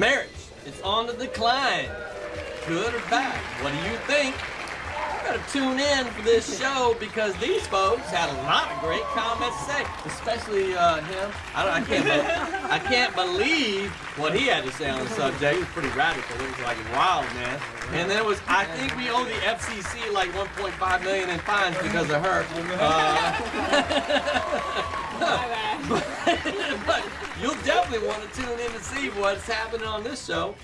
Marriage, it's on the decline. Good or bad? What do you think? You gotta tune in for this show because these folks had a lot of great comments to say, especially uh, him. I, I can't, be- I can't believe what he had to say on the subject. It was pretty radical. It was like wild, man. And then it was, I think we owe the FCC like 1.5 million in fines because of her. Uh, but you'll definitely want to tune in to see what's happening on this show.